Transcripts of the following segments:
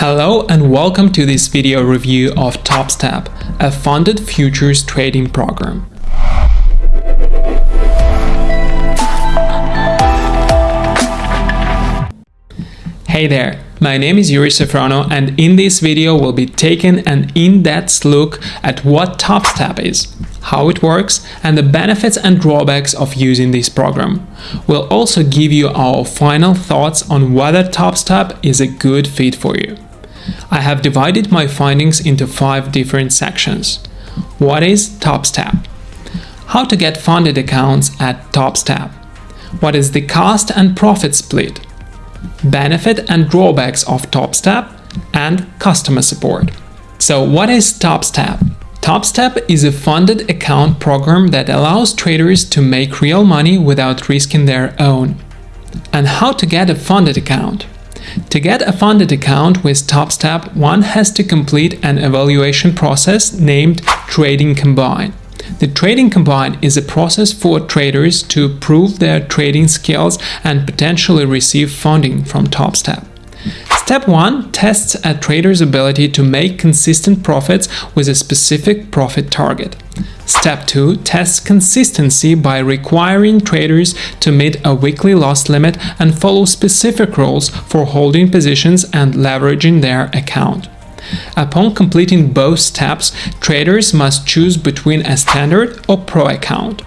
Hello and welcome to this video review of TopStep, a funded futures trading program. Hey there, my name is Yuri Safrono and in this video we'll be taking an in-depth look at what TopStep is, how it works and the benefits and drawbacks of using this program. We'll also give you our final thoughts on whether TopStep is a good fit for you. I have divided my findings into five different sections. What is TopStep? How to get funded accounts at TopStep? What is the cost and profit split? Benefit and drawbacks of TopStep and customer support. So what is TopStep? TopStep is a funded account program that allows traders to make real money without risking their own. And how to get a funded account? To get a funded account with TopStep, one has to complete an evaluation process named Trading Combine. The Trading Combine is a process for traders to prove their trading skills and potentially receive funding from TopStep. Step 1 tests a trader's ability to make consistent profits with a specific profit target. Step 2 tests consistency by requiring traders to meet a weekly loss limit and follow specific rules for holding positions and leveraging their account. Upon completing both steps, traders must choose between a standard or pro account.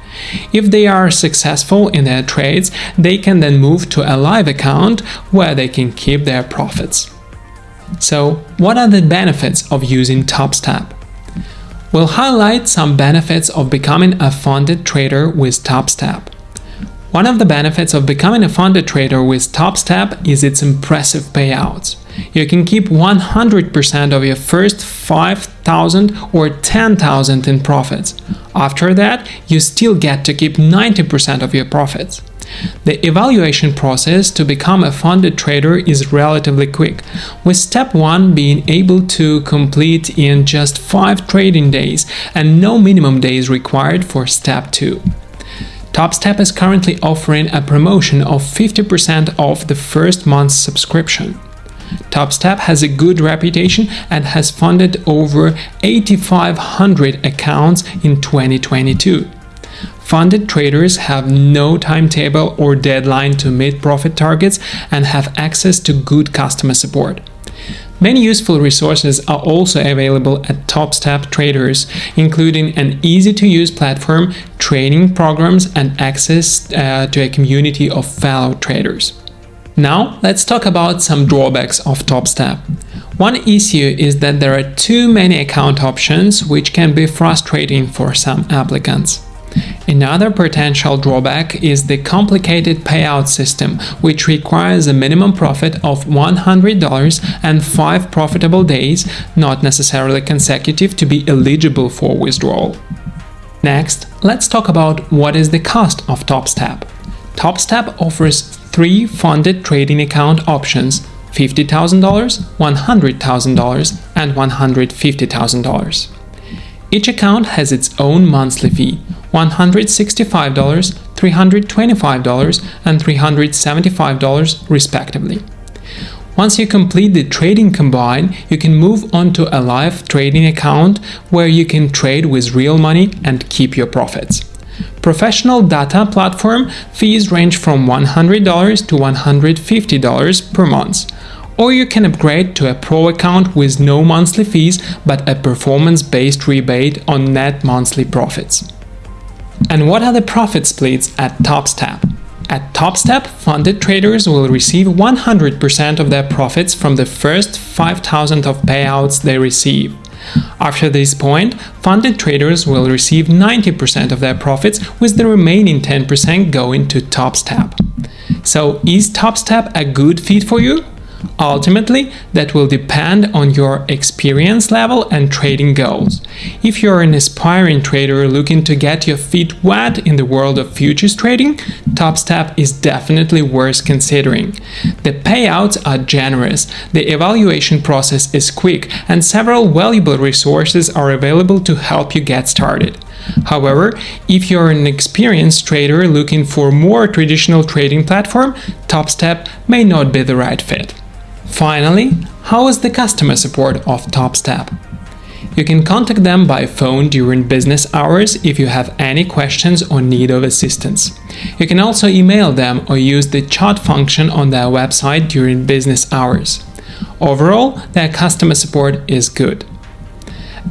If they are successful in their trades, they can then move to a live account where they can keep their profits. So, what are the benefits of using TopStep? We'll highlight some benefits of becoming a funded trader with TopStep. One of the benefits of becoming a funded trader with TopStep is its impressive payouts. You can keep 100% of your first 5,000 or 10,000 in profits. After that, you still get to keep 90% of your profits. The evaluation process to become a funded trader is relatively quick, with step 1 being able to complete in just 5 trading days and no minimum days required for step 2. TopStep is currently offering a promotion of 50% off the first month's subscription. TopStep has a good reputation and has funded over 8,500 accounts in 2022. Funded traders have no timetable or deadline to meet profit targets and have access to good customer support. Many useful resources are also available at TopStep Traders, including an easy-to-use platform, training programs, and access uh, to a community of fellow traders. Now, let's talk about some drawbacks of TopStep. One issue is that there are too many account options, which can be frustrating for some applicants. Another potential drawback is the complicated payout system, which requires a minimum profit of $100 and 5 profitable days, not necessarily consecutive, to be eligible for withdrawal. Next, let's talk about what is the cost of TopStep. TopStep offers three funded trading account options $50,000, $100,000, and $150,000. Each account has its own monthly fee, $165, $325, and $375 respectively. Once you complete the trading combine, you can move on to a live trading account where you can trade with real money and keep your profits. Professional data platform fees range from $100 to $150 per month or you can upgrade to a pro account with no monthly fees but a performance-based rebate on net monthly profits. And what are the profit splits at TopStep? At TopStep, funded traders will receive 100% of their profits from the first 5,000 of payouts they receive. After this point, funded traders will receive 90% of their profits, with the remaining 10% going to TopStep. So, is TopStep a good fit for you? Ultimately, that will depend on your experience level and trading goals. If you're an aspiring trader looking to get your feet wet in the world of futures trading, TopStep is definitely worth considering. The payouts are generous, the evaluation process is quick, and several valuable resources are available to help you get started. However, if you're an experienced trader looking for more traditional trading platform, TopStep may not be the right fit. Finally, How is the customer support of TopStep? You can contact them by phone during business hours if you have any questions or need of assistance. You can also email them or use the chat function on their website during business hours. Overall, their customer support is good.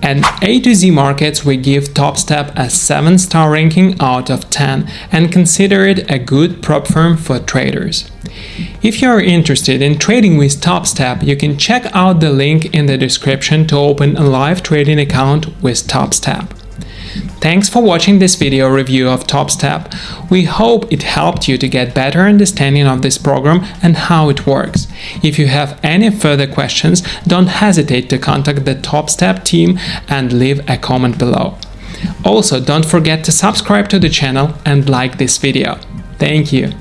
At A to Z Markets, we give TopStep a 7 star ranking out of 10 and consider it a good prop firm for traders. If you are interested in trading with TopStep, you can check out the link in the description to open a live trading account with TopStep. Thanks for watching this video review of TopStep. We hope it helped you to get better understanding of this program and how it works. If you have any further questions, don't hesitate to contact the TopStep team and leave a comment below. Also, don't forget to subscribe to the channel and like this video. Thank you.